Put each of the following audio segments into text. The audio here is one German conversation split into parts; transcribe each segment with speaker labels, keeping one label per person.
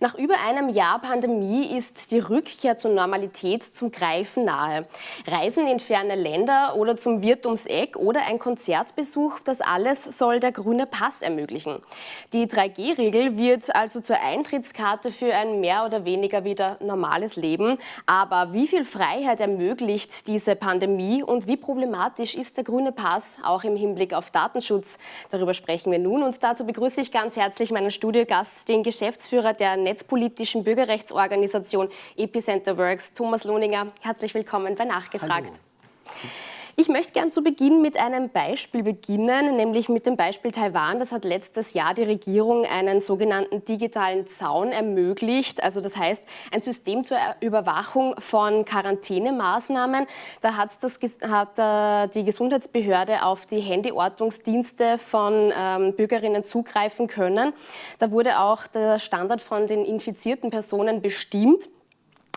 Speaker 1: Nach über einem Jahr Pandemie ist die Rückkehr zur Normalität zum Greifen nahe. Reisen in ferne Länder oder zum Wirt ums Eck oder ein Konzertbesuch, das alles soll der grüne Pass ermöglichen. Die 3G-Regel wird also zur Eintrittskarte für ein mehr oder weniger wieder normales Leben. Aber wie viel Freiheit ermöglicht diese Pandemie und wie problematisch ist der grüne Pass auch im Hinblick auf Datenschutz? Darüber sprechen wir nun und dazu begrüße ich ganz herzlich meinen Studiogast, den Geschäftsführer der netzpolitischen Bürgerrechtsorganisation Epicenter Works, Thomas Lohninger. Herzlich willkommen bei Nachgefragt. Hallo. Ich möchte gern zu Beginn mit einem Beispiel beginnen, nämlich mit dem Beispiel Taiwan. Das hat letztes Jahr die Regierung einen sogenannten digitalen Zaun ermöglicht. Also das heißt, ein System zur Überwachung von Quarantänemaßnahmen. Da hat, das, hat äh, die Gesundheitsbehörde auf die Handyortungsdienste von ähm, Bürgerinnen zugreifen können. Da wurde auch der Standard von den infizierten Personen bestimmt.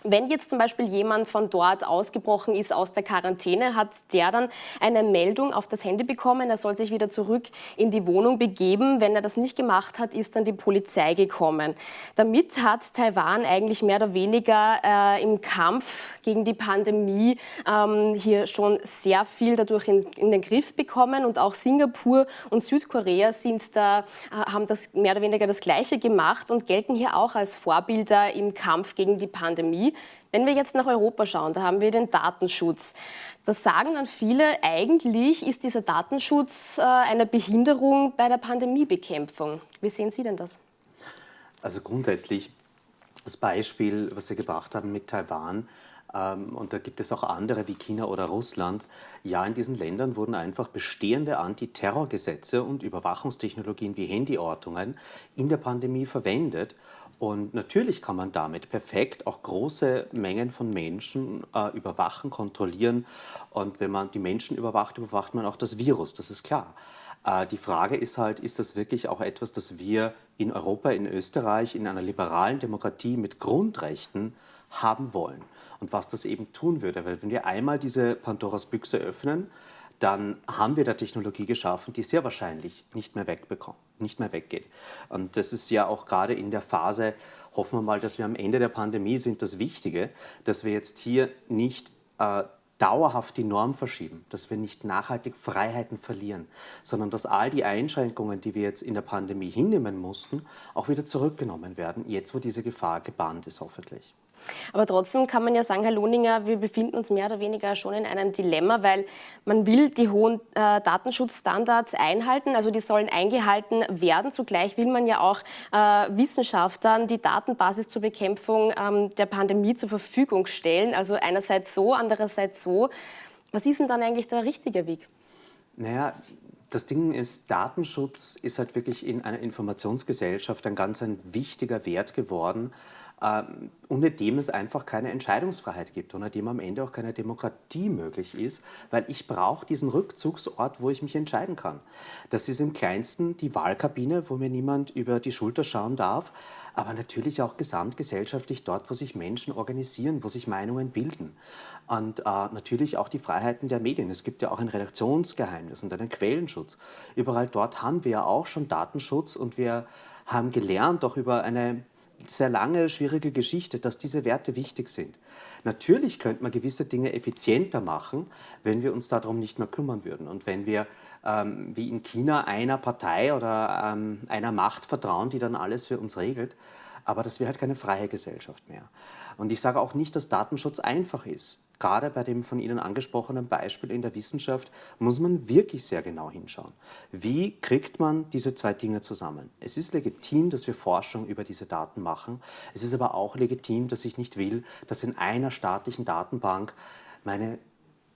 Speaker 1: Wenn jetzt zum Beispiel jemand von dort ausgebrochen ist aus der Quarantäne, hat der dann eine Meldung auf das Handy bekommen, er soll sich wieder zurück in die Wohnung begeben. Wenn er das nicht gemacht hat, ist dann die Polizei gekommen. Damit hat Taiwan eigentlich mehr oder weniger äh, im Kampf gegen die Pandemie ähm, hier schon sehr viel dadurch in, in, den Griff bekommen und auch Singapur und Südkorea sind da, äh, haben das mehr oder weniger das Gleiche gemacht und gelten hier auch als Vorbilder im Kampf gegen die Pandemie. Wenn wir jetzt nach Europa schauen, da haben wir den Datenschutz. Das sagen dann viele, eigentlich ist dieser Datenschutz äh, eine Behinderung bei der Pandemiebekämpfung. Wie sehen Sie denn das?
Speaker 2: Also grundsätzlich das Beispiel, was Sie gebracht haben mit Taiwan, ähm, und da gibt es auch andere wie China oder Russland. Ja, in diesen Ländern wurden einfach bestehende Antiterrorgesetze und Überwachungstechnologien wie Handyortungen in der Pandemie verwendet. Und natürlich kann man damit perfekt auch große Mengen von Menschen äh, überwachen, kontrollieren. Und wenn man die Menschen überwacht, überwacht man auch das Virus, das ist klar. Äh, die Frage ist halt, ist das wirklich auch etwas, das wir in Europa, in Österreich, in einer liberalen Demokratie mit Grundrechten haben wollen? Und was das eben tun würde, weil wenn wir einmal diese Pandoras Büchse öffnen, dann haben wir da Technologie geschaffen, die sehr wahrscheinlich nicht mehr wegbekommt, nicht mehr weggeht. Und das ist ja auch gerade in der Phase, hoffen wir mal, dass wir am Ende der Pandemie sind, das Wichtige, dass wir jetzt hier nicht äh, dauerhaft die Norm verschieben, dass wir nicht nachhaltig Freiheiten verlieren, sondern dass all die Einschränkungen, die wir jetzt in der Pandemie hinnehmen mussten, auch wieder zurückgenommen werden, jetzt wo diese Gefahr gebannt ist hoffentlich.
Speaker 1: Aber trotzdem kann man ja sagen, Herr Lohninger, wir befinden uns mehr oder weniger schon in einem Dilemma, weil man will die hohen äh, Datenschutzstandards einhalten, also die sollen eingehalten werden. Zugleich will man ja auch äh, Wissenschaftlern die Datenbasis zur Bekämpfung ähm, der Pandemie zur Verfügung stellen. Also einerseits so, andererseits so. Was ist denn dann eigentlich der richtige Weg?
Speaker 2: Naja, das Ding ist, Datenschutz ist halt wirklich in einer Informationsgesellschaft ein ganz ein wichtiger Wert geworden ohne dem es einfach keine Entscheidungsfreiheit gibt, ohne dem am Ende auch keine Demokratie möglich ist, weil ich brauche diesen Rückzugsort, wo ich mich entscheiden kann. Das ist im kleinsten die Wahlkabine, wo mir niemand über die Schulter schauen darf, aber natürlich auch gesamtgesellschaftlich dort, wo sich Menschen organisieren, wo sich Meinungen bilden. Und äh, natürlich auch die Freiheiten der Medien. Es gibt ja auch ein Redaktionsgeheimnis und einen Quellenschutz. Überall dort haben wir ja auch schon Datenschutz und wir haben gelernt, auch über eine sehr lange, schwierige Geschichte, dass diese Werte wichtig sind. Natürlich könnte man gewisse Dinge effizienter machen, wenn wir uns darum nicht mehr kümmern würden und wenn wir ähm, wie in China einer Partei oder ähm, einer Macht vertrauen, die dann alles für uns regelt. Aber das wäre halt keine freie Gesellschaft mehr. Und ich sage auch nicht, dass Datenschutz einfach ist gerade bei dem von Ihnen angesprochenen Beispiel in der Wissenschaft muss man wirklich sehr genau hinschauen. Wie kriegt man diese zwei Dinge zusammen? Es ist legitim, dass wir Forschung über diese Daten machen. Es ist aber auch legitim, dass ich nicht will, dass in einer staatlichen Datenbank meine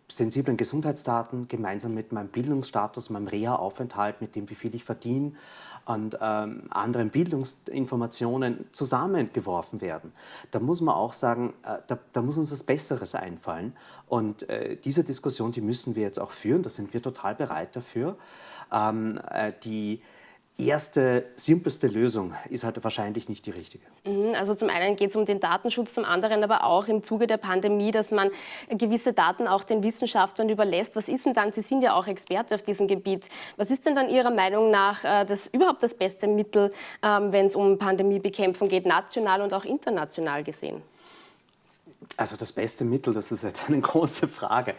Speaker 2: sensiblen Gesundheitsdaten gemeinsam mit meinem Bildungsstatus, meinem Reha-Aufenthalt, mit dem, wie viel ich verdiene, und ähm, anderen Bildungsinformationen zusammengeworfen werden. Da muss man auch sagen, äh, da, da, muss uns was Besseres einfallen. Und äh, diese Diskussion, die müssen wir jetzt auch führen, da sind wir total bereit dafür. Ähm, äh, die erste, simpelste Lösung ist halt wahrscheinlich nicht die richtige.
Speaker 1: Mhm, also zum einen geht es um den Datenschutz, zum anderen aber auch im Zuge der Pandemie, dass man gewisse Daten auch den Wissenschaftlern überlässt. Was ist denn dann, Sie sind ja auch Experte auf diesem Gebiet, was ist denn dann Ihrer Meinung nach äh, das, überhaupt das beste Mittel, ähm, wenn es um Pandemiebekämpfung geht, national und auch international gesehen?
Speaker 2: Also das beste Mittel, das ist jetzt eine große Frage.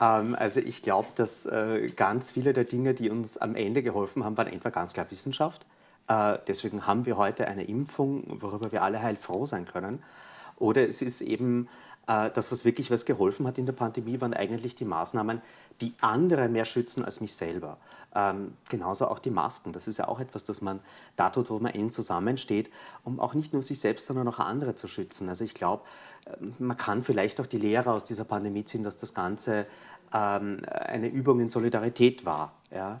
Speaker 2: Ähm, also ich glaube, dass äh, ganz viele der Dinge, die uns am Ende geholfen haben, waren entweder ganz klar Wissenschaft. Äh, deswegen haben wir heute eine Impfung, worüber wir alle heilfroh sein können. Oder es ist eben das, was wirklich was geholfen hat in der Pandemie, waren eigentlich die Maßnahmen, die andere mehr schützen als mich selber. Ähm, genauso auch die Masken. Das ist ja auch etwas, das man da tut, wo man eng zusammensteht, um auch nicht nur sich selbst, sondern auch andere zu schützen. Also ich glaube, ähm, man kann vielleicht auch die Lehre aus dieser Pandemie ziehen, dass das Ganze ähm, eine Übung in Solidarität war. Ja?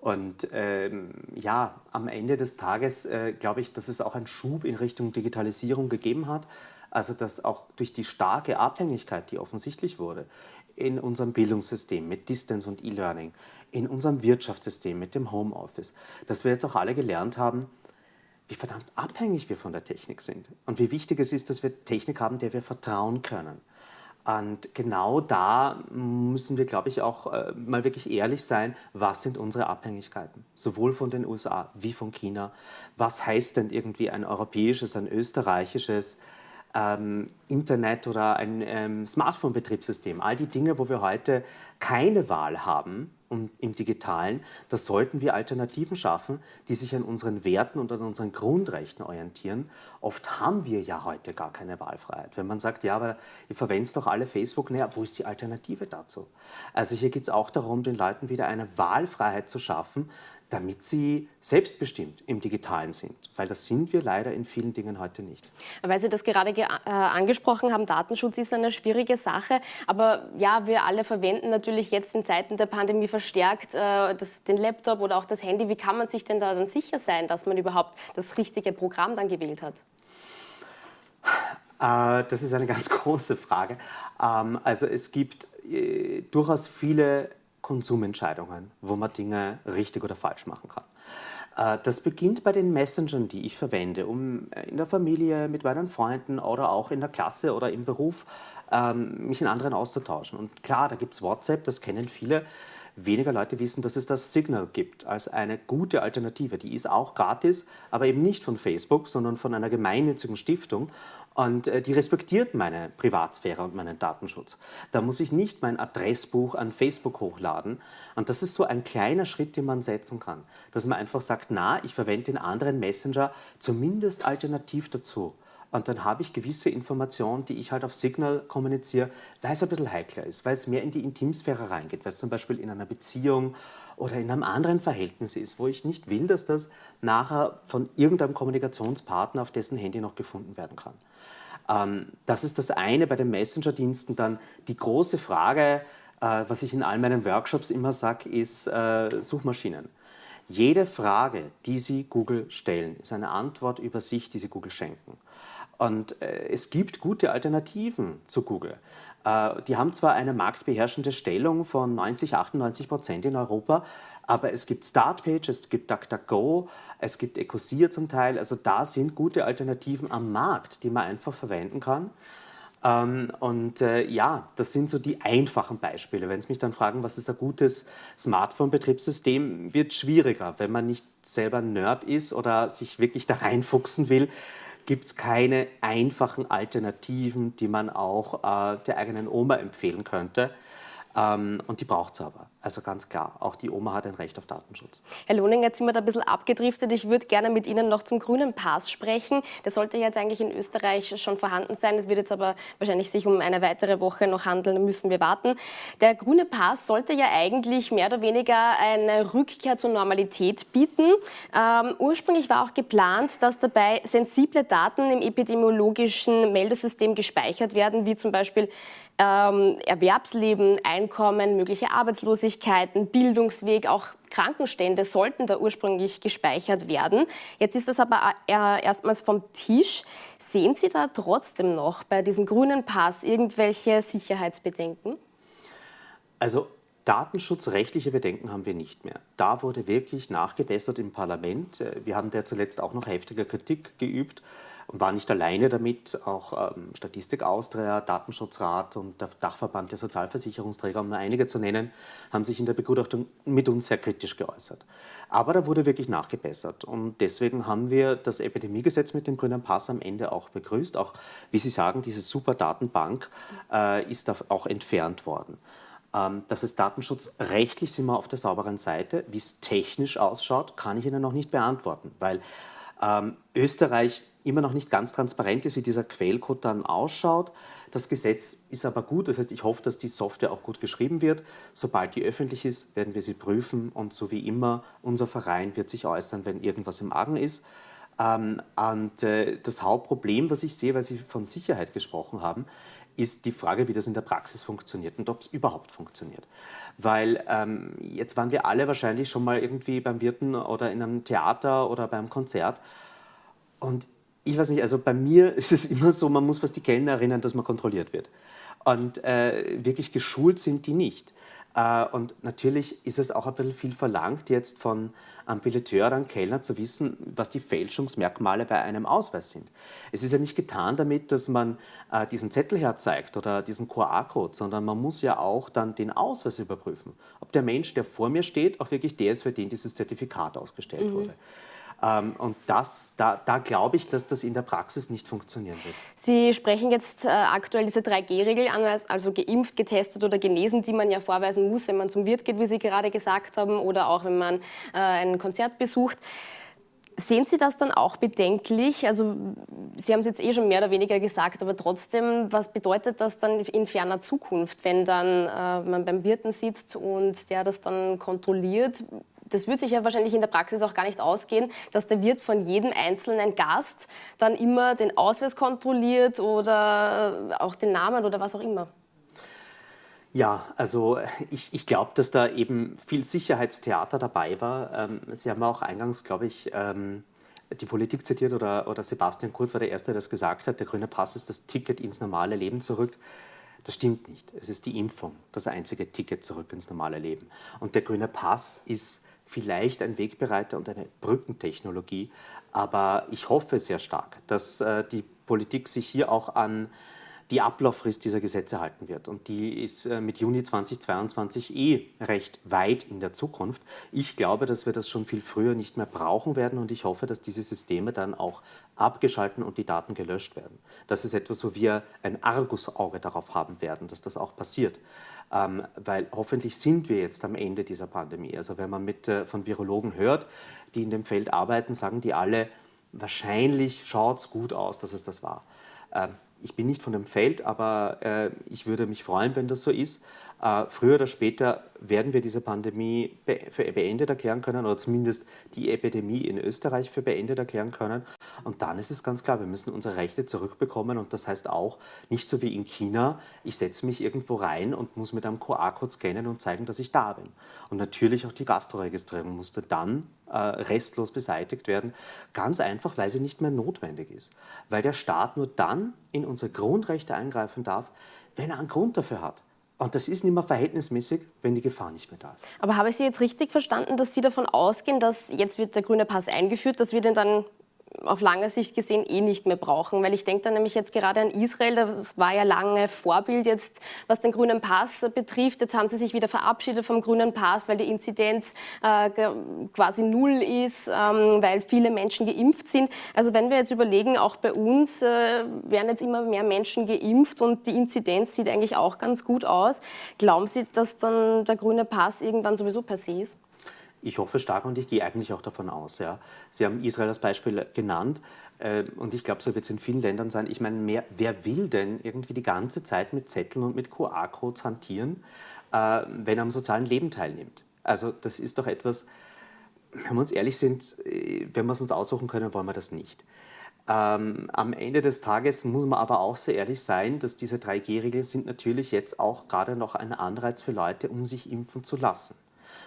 Speaker 2: Und ähm, ja, am Ende des Tages äh, glaube ich, dass es auch einen Schub in Richtung Digitalisierung gegeben hat. Also dass auch durch die starke Abhängigkeit, die offensichtlich wurde, in unserem Bildungssystem mit Distance und E-Learning, in unserem Wirtschaftssystem mit dem Homeoffice, dass wir jetzt auch alle gelernt haben, wie verdammt abhängig wir von der Technik sind und wie wichtig es ist, dass wir Technik haben, der wir vertrauen können. Und genau da müssen wir, glaube ich, auch äh, mal wirklich ehrlich sein, was sind unsere Abhängigkeiten, sowohl von den USA wie von China. Was heißt denn irgendwie ein europäisches, ein österreichisches, ähm, Internet oder ein ähm, Smartphone-Betriebssystem, all die Dinge, wo wir heute keine Wahl haben um, im digitalen, da sollten wir Alternativen schaffen, die sich an unseren Werten und an unseren Grundrechten orientieren. Oft haben wir ja heute gar keine Wahlfreiheit. Wenn man sagt, ja, aber ihr verwendet doch alle Facebook, naja, wo ist die Alternative dazu? Also hier geht es auch darum, den Leuten wieder eine Wahlfreiheit zu schaffen, damit sie selbstbestimmt im Digitalen sind. Weil das sind wir leider in vielen Dingen heute nicht.
Speaker 1: Weil Sie das gerade äh, angesprochen haben, Datenschutz ist eine schwierige Sache. Aber ja, wir alle verwenden natürlich jetzt in Zeiten der Pandemie verstärkt äh, das, den Laptop oder auch das Handy. Wie kann man sich denn da dann sicher sein, dass man überhaupt das richtige Programm dann gewählt hat?
Speaker 2: Äh, das ist eine ganz große Frage. Ähm, also es gibt äh, durchaus viele Konsumentscheidungen, wo man Dinge richtig oder falsch machen kann. Äh, das beginnt bei den Messengern, die ich verwende, um in der Familie, mit meinen Freunden oder auch in der Klasse oder im Beruf ähm, mich in anderen auszutauschen. Und klar, da gibt es WhatsApp, das kennen viele. Weniger Leute wissen, dass es das Signal gibt als eine gute Alternative. Die ist auch gratis, aber eben nicht von Facebook, sondern von einer gemeinnützigen Stiftung. Und äh, die respektiert meine Privatsphäre und meinen Datenschutz. Da muss ich nicht mein Adressbuch an Facebook hochladen. Und das ist so ein kleiner Schritt, den man setzen kann. Dass man einfach sagt, na, ich verwende den anderen Messenger zumindest alternativ dazu. Und dann habe ich gewisse Informationen, die ich halt auf Signal kommuniziere, weil es ein bisschen heikler ist, weil es mehr in die Intimsphäre reingeht, weil es zum Beispiel in einer Beziehung oder in einem anderen Verhältnis ist, wo ich nicht will, dass das nachher von irgendeinem Kommunikationspartner auf dessen Handy noch gefunden werden kann. Ähm, das ist das eine bei den Messenger-Diensten. Dann die große Frage, äh, was ich in all meinen Workshops immer sage, ist äh, Suchmaschinen. Jede Frage, die Sie Google stellen, ist eine Antwort über sich, die Sie Google schenken. Und äh, es gibt gute Alternativen zu Google. Äh, die haben zwar eine marktbeherrschende Stellung von 90, 98 Prozent in Europa, aber es gibt Startpage, es gibt DuckDuckGo, es gibt Ecosia zum Teil. Also da sind gute Alternativen am Markt, die man einfach verwenden kann. Ähm, und äh, ja, das sind so die einfachen Beispiele. Wenn Sie mich dann fragen, was ist ein gutes Smartphone-Betriebssystem, wird schwieriger, wenn man nicht selber Nerd ist oder sich wirklich da reinfuchsen will gibt es keine einfachen Alternativen, die man auch äh, der eigenen Oma empfehlen könnte. Ähm, und die braucht es aber. Also ganz klar, auch die Oma hat ein Recht auf Datenschutz.
Speaker 1: Herr Lohning, jetzt sind wir da ein bisschen abgedriftet. Ich würde gerne mit Ihnen noch zum grünen Pass sprechen. Der sollte jetzt eigentlich in Österreich schon vorhanden sein. Es wird jetzt aber wahrscheinlich sich um eine weitere Woche noch handeln. Müssen wir warten. Der grüne Pass sollte ja eigentlich mehr oder weniger eine Rückkehr zur Normalität bieten. Ähm, ursprünglich war auch geplant, dass dabei sensible Daten im epidemiologischen Meldesystem gespeichert werden, wie zum Beispiel ähm, Erwerbsleben, Einkommen, mögliche Arbeitslosigkeiten, Bildungsweg, auch Krankenstände sollten da ursprünglich gespeichert werden. Jetzt ist das aber äh, erstmals vom Tisch. Sehen Sie da trotzdem noch bei diesem grünen Pass irgendwelche Sicherheitsbedenken?
Speaker 2: Also Datenschutzrechtliche Bedenken haben wir nicht mehr. Da wurde wirklich nachgebessert im Parlament. Äh, wir haben der zuletzt auch noch heftiger Kritik geübt und waren nicht alleine damit. Auch ähm, Statistik Austria, Datenschutzrat und der Dachverband der Sozialversicherungsträger, um nur einige zu nennen, haben sich in der Begutachtung mit uns sehr kritisch geäußert. Aber da wurde wirklich nachgebessert und deswegen haben wir das Epidemiegesetz mit dem grünen Pass am Ende auch begrüßt. Auch, wie Sie sagen, diese super Datenbank äh, ist auch entfernt worden. Ähm, das ist Datenschutz. Rechtlich sind wir auf der sauberen Seite. Wie es technisch ausschaut, kann ich Ihnen noch nicht beantworten, weil ähm, Österreich immer noch nicht ganz transparent ist, wie dieser Quellcode dann ausschaut. Das Gesetz ist aber gut, das heißt, ich hoffe, dass die Software auch gut geschrieben wird. Sobald die öffentlich ist, werden wir sie prüfen und so wie immer, unser Verein wird sich äußern, wenn irgendwas im Argen ist. Ähm, und äh, das Hauptproblem, was ich sehe, weil Sie von Sicherheit gesprochen haben, ist die Frage, wie das in der Praxis funktioniert und ob es überhaupt funktioniert. Weil ähm, jetzt waren wir alle wahrscheinlich schon mal irgendwie beim Wirten oder in einem Theater oder beim Konzert und ich weiß nicht, also bei mir ist es immer so, man muss was die Kellner erinnern, dass man kontrolliert wird. Und äh, wirklich geschult sind die nicht. Äh, und natürlich ist es auch ein bisschen viel verlangt, jetzt von einem Billeteur oder einem Kellner zu wissen, was die Fälschungsmerkmale bei einem Ausweis sind. Es ist ja nicht getan damit, dass man äh, diesen Zettel herzeigt oder diesen QR-Code, sondern man muss ja auch dann den Ausweis überprüfen. Ob der Mensch, der vor mir steht, auch wirklich der ist, für den dieses Zertifikat ausgestellt mhm. wurde. Ähm, und das, da, da glaube ich, dass das in der Praxis nicht funktionieren wird.
Speaker 1: Sie sprechen jetzt äh, aktuell diese 3G-Regel an, also geimpft, getestet oder genesen, die man ja vorweisen muss, wenn man zum Wirt geht, wie Sie gerade gesagt haben, oder auch wenn man äh, ein Konzert besucht. Sehen Sie das dann auch bedenklich? Also Sie haben es jetzt eh schon mehr oder weniger gesagt, aber trotzdem, was bedeutet das dann in ferner Zukunft, wenn dann äh, man beim Wirten sitzt und der das dann kontrolliert? Das wird sich ja wahrscheinlich in der Praxis auch gar nicht ausgehen, dass der Wirt von jedem einzelnen Gast dann immer den Ausweis kontrolliert oder auch den Namen oder was auch immer.
Speaker 2: Ja, also ich, ich glaube, dass da eben viel Sicherheitstheater dabei war. Ähm, Sie haben auch eingangs, glaube ich, ähm, die Politik zitiert oder, oder Sebastian Kurz war der Erste, der das gesagt hat, der grüne Pass ist das Ticket ins normale Leben zurück. Das stimmt nicht. Es ist die Impfung, das einzige Ticket zurück ins normale Leben. Und der grüne Pass ist vielleicht ein Wegbereiter und eine Brückentechnologie. Aber ich hoffe sehr stark, dass äh, die Politik sich hier auch an die Ablauffrist dieser Gesetze halten wird. Und die ist äh, mit Juni 2022 eh recht weit in der Zukunft. Ich glaube, dass wir das schon viel früher nicht mehr brauchen werden und ich hoffe, dass diese Systeme dann auch abgeschalten und die Daten gelöscht werden. Das ist etwas, wo wir ein Argusauge darauf haben werden, dass das auch passiert. Ähm, weil hoffentlich sind wir jetzt am Ende dieser Pandemie. Also wenn man mit, äh, von Virologen hört, die in dem Feld arbeiten, sagen die alle, wahrscheinlich schaut es gut aus, dass es das war. Ähm, ich bin nicht von dem Feld, aber äh, ich würde mich freuen, wenn das so ist. Äh, früher oder später werden wir diese Pandemie be für beendet erklären können oder zumindest die Epidemie in Österreich für beendet erklären können. Und dann ist es ganz klar, wir müssen unsere Rechte zurückbekommen und das heißt auch, nicht so wie in China, ich setze mich irgendwo rein und muss mit einem QR-Code scannen und zeigen, dass ich da bin. Und natürlich auch die Gastroregistrierung musste dann äh, restlos beseitigt werden, ganz einfach, weil sie nicht mehr notwendig ist. Weil der Staat nur dann in unsere Grundrechte eingreifen darf, wenn er einen Grund dafür hat. Und das ist nicht mehr verhältnismäßig, wenn die Gefahr nicht mehr da ist.
Speaker 1: Aber habe ich Sie jetzt richtig verstanden, dass Sie davon ausgehen, dass jetzt wird der grüne Pass eingeführt, dass wir den dann auf lange Sicht gesehen eh nicht mehr brauchen. Weil ich denke da nämlich jetzt gerade an Israel, das war ja lange Vorbild jetzt, was den grünen Pass betrifft. Jetzt haben sie sich wieder verabschiedet vom grünen Pass, weil die Inzidenz äh, quasi null ist, ähm, weil viele Menschen geimpft sind. Also wenn wir jetzt überlegen, auch bei uns äh, werden jetzt immer mehr Menschen geimpft und die Inzidenz sieht eigentlich auch ganz gut aus. Glauben Sie, dass dann der grüne Pass irgendwann sowieso per se ist?
Speaker 2: Ich hoffe stark und ich gehe eigentlich auch davon aus. Ja. Sie haben Israel als Beispiel genannt äh, und ich glaube, so wird es in vielen Ländern sein. Ich meine, wer will denn irgendwie die ganze Zeit mit Zetteln und mit QR-Codes hantieren, äh, wenn er am sozialen Leben teilnimmt? Also das ist doch etwas, wenn wir uns ehrlich sind, äh, wenn wir es uns aussuchen können, wollen wir das nicht. Ähm, am Ende des Tages muss man aber auch so ehrlich sein, dass diese 3G-Regeln sind natürlich jetzt auch gerade noch ein Anreiz für Leute, um sich impfen zu lassen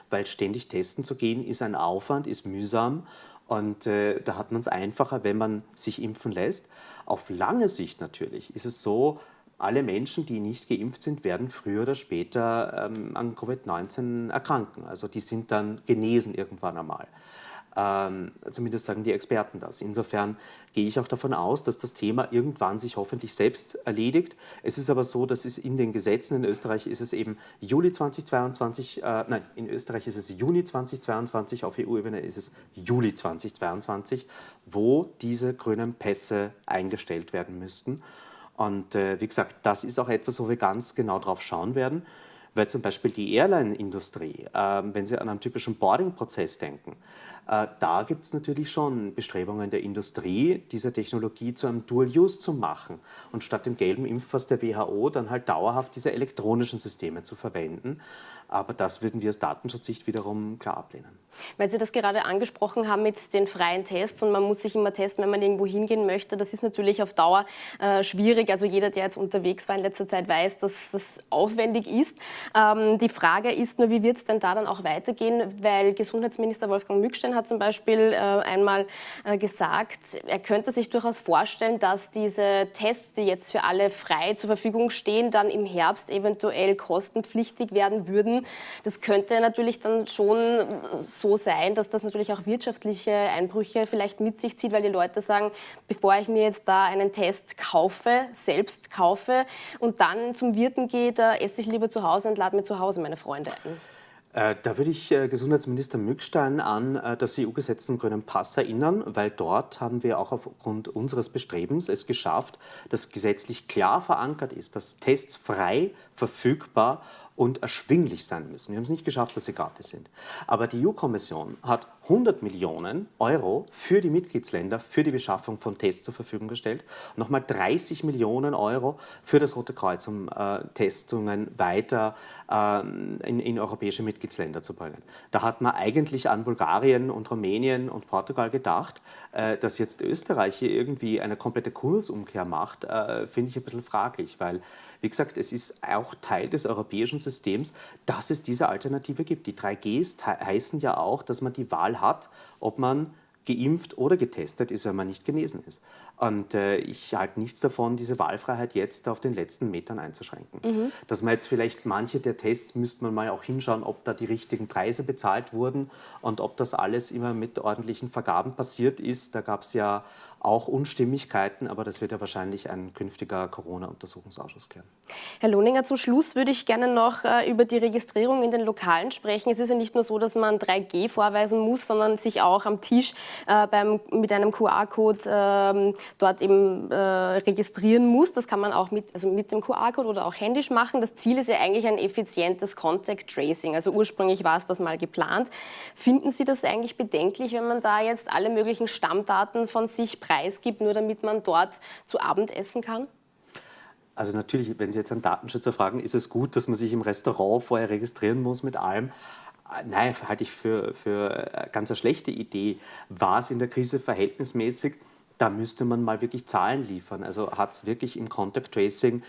Speaker 2: weil ständig testen zu gehen ist ein Aufwand, ist mühsam und äh, da hat man es einfacher, wenn man sich impfen lässt. Auf lange Sicht natürlich ist es so, alle Menschen, die nicht geimpft sind, werden früher oder später ähm, an Covid-19 erkranken. Also die sind dann genesen irgendwann einmal. Ähm, zumindest sagen die Experten das. Insofern gehe ich auch davon aus, dass das Thema irgendwann sich hoffentlich selbst erledigt. Es ist aber so, dass es in den Gesetzen in Österreich ist es eben Juli 2022, äh, nein, in Österreich ist es Juni 2022, auf EU-Ebene ist es Juli 2022, wo diese grünen Pässe eingestellt werden müssten. Und äh, wie gesagt, das ist auch etwas, wo wir ganz genau drauf schauen werden weil zum Beispiel die Airline-Industrie, äh, wenn Sie an einen typischen Boarding-Prozess denken, da gibt es natürlich schon Bestrebungen der Industrie, diese Technologie zu einem Dual-Use zu machen und statt dem gelben Impfpass der WHO dann halt dauerhaft diese elektronischen Systeme zu verwenden. Aber das würden wir aus Datenschutzsicht wiederum klar ablehnen.
Speaker 1: Weil Sie das gerade angesprochen haben mit den freien Tests und man muss sich immer testen, wenn man irgendwo hingehen möchte. Das ist natürlich auf Dauer äh, schwierig. Also jeder, der jetzt unterwegs war in letzter Zeit, weiß, dass das aufwendig ist. Ähm, die Frage ist nur, wie wird es denn da dann auch weitergehen? Weil Gesundheitsminister Wolfgang Mückstein hat zum Beispiel äh, einmal äh, gesagt, er könnte sich durchaus vorstellen, dass diese Tests, die jetzt für alle frei zur Verfügung stehen, dann im Herbst eventuell kostenpflichtig werden würden. Das könnte natürlich dann schon so sein, dass das natürlich auch wirtschaftliche Einbrüche vielleicht mit sich zieht, weil die Leute sagen, bevor ich mir jetzt da einen Test kaufe, selbst kaufe und dann zum Wirten gehe, da esse ich lieber zu Hause und lade mir zu Hause meine Freunde ein.
Speaker 2: Äh, da würde ich äh, Gesundheitsminister Mückstein an äh, das EU-Gesetz zum grünen Pass erinnern, weil dort haben wir auch aufgrund unseres Bestrebens es geschafft, dass gesetzlich klar verankert ist, dass Tests frei, verfügbar und erschwinglich sein müssen. Wir haben es nicht geschafft, dass sie gratis sind. Aber die EU-Kommission hat 100 Millionen Euro für die Mitgliedsländer für die Beschaffung von Tests zur Verfügung gestellt. Nochmal 30 Millionen Euro für das Rote Kreuz, um äh, Testungen weiter äh, in, in, europäische Mitgliedsländer zu bringen. Da hat man eigentlich an Bulgarien und Rumänien und Portugal gedacht, äh, dass jetzt Österreich hier irgendwie eine komplette Kursumkehr macht, äh, finde ich ein bisschen fraglich, weil, wie gesagt, es ist auch Teil des europäischen Systems Systems, dass es diese Alternative gibt. Die 3Gs heißen ja auch, dass man die Wahl hat, ob man geimpft oder getestet ist, wenn man nicht genesen ist. Und äh, ich halte nichts davon, diese Wahlfreiheit jetzt auf den letzten Metern einzuschränken. Mhm. Dass man jetzt vielleicht manche der Tests, müsste man mal auch hinschauen, ob da die richtigen Preise bezahlt wurden und ob das alles immer mit ordentlichen Vergaben passiert ist. Da gab es ja auch Unstimmigkeiten, aber das wird ja wahrscheinlich ein künftiger Corona-Untersuchungsausschuss klären.
Speaker 1: Herr Lohninger, zum Schluss würde ich gerne noch äh, über die Registrierung in den Lokalen sprechen. Es ist ja nicht nur so, dass man 3G vorweisen muss, sondern sich auch am Tisch äh, beim, mit einem QR-Code äh, dort eben äh, registrieren muss. Das kann man auch mit, also mit dem QR-Code oder auch händisch machen. Das Ziel ist ja eigentlich ein effizientes Contact Tracing. Also ursprünglich war es das mal geplant. Finden Sie das eigentlich bedenklich, wenn man da jetzt alle möglichen Stammdaten von sich preisgibt, nur damit man dort zu Abend essen kann?
Speaker 2: Also natürlich, wenn Sie jetzt einen Datenschützer fragen, ist es gut, dass man sich im Restaurant vorher registrieren muss mit allem. Nein, halte ich für, für eine ganz eine schlechte Idee. War es in der Krise verhältnismäßig? Da müsste man mal wirklich Zahlen liefern. Also hat es wirklich im Contact Tracing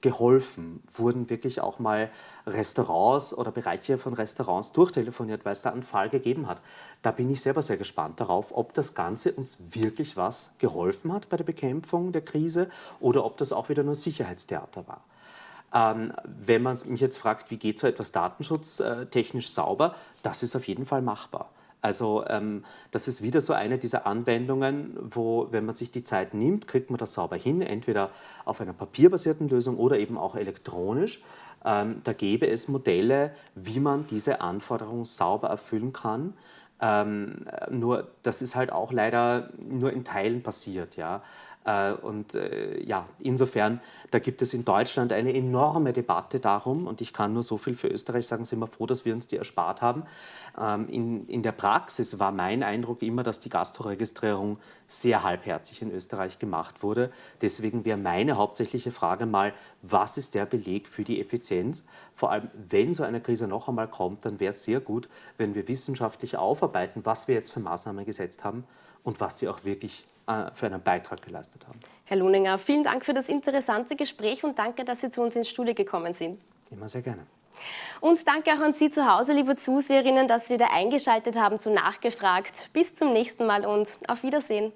Speaker 2: geholfen? Wurden wirklich auch mal Restaurants oder Bereiche von Restaurants durchtelefoniert, weil es da einen Fall gegeben hat? Da bin ich selber sehr gespannt darauf, ob das Ganze uns wirklich was geholfen hat bei der Bekämpfung der Krise oder ob das auch wieder nur Sicherheitstheater war. Ähm, wenn man mich jetzt fragt, wie geht so etwas datenschutztechnisch sauber, das ist auf jeden Fall machbar. Also ähm, das ist wieder so eine dieser Anwendungen, wo, wenn man sich die Zeit nimmt, kriegt man das sauber hin, entweder auf einer papierbasierten Lösung oder eben auch elektronisch. Ähm, da gäbe es Modelle, wie man diese Anforderungen sauber erfüllen kann. Ähm, nur das ist halt auch leider nur in Teilen passiert. Ja? Äh, und äh, ja, insofern, da gibt es in Deutschland eine enorme Debatte darum und ich kann nur so viel für Österreich sagen, sind wir froh, dass wir uns die erspart haben. Ähm, in, in der Praxis war mein Eindruck immer, dass die Gastroregistrierung sehr halbherzig in Österreich gemacht wurde. Deswegen wäre meine hauptsächliche Frage mal, was ist der Beleg für die Effizienz? Vor allem, wenn so eine Krise noch einmal kommt, dann wäre es sehr gut, wenn wir wissenschaftlich aufarbeiten, was wir jetzt für Maßnahmen gesetzt haben und was die auch wirklich für einen Beitrag geleistet haben.
Speaker 1: Herr Luninger, vielen Dank für das interessante Gespräch und danke, dass Sie zu uns ins Studio gekommen sind.
Speaker 2: Immer sehr gerne.
Speaker 1: Und danke auch an Sie zu Hause, liebe Zuseherinnen, dass Sie wieder eingeschaltet haben zu Nachgefragt. Bis zum nächsten Mal und auf Wiedersehen.